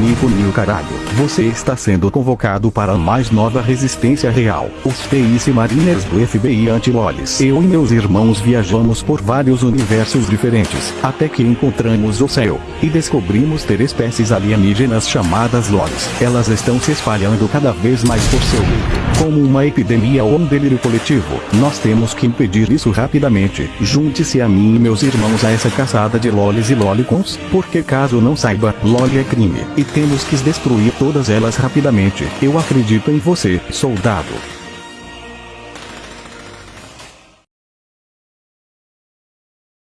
Nico Nil caralho. Você está sendo convocado para a mais nova resistência real. Os Space Mariners do FBI Anti-Lolis. Eu e meus irmãos viajamos por vários universos diferentes, até que encontramos o céu. E descobrimos ter espécies alienígenas chamadas Lolis. Elas estão se espalhando cada vez mais por seu mundo. Como uma epidemia ou um delírio coletivo, nós temos que impedir isso rapidamente. Junte-se a mim e meus irmãos a essa caçada de lolis e lolicons, porque caso não saiba, loli é crime, e temos que destruir todas elas rapidamente. Eu acredito em você, soldado.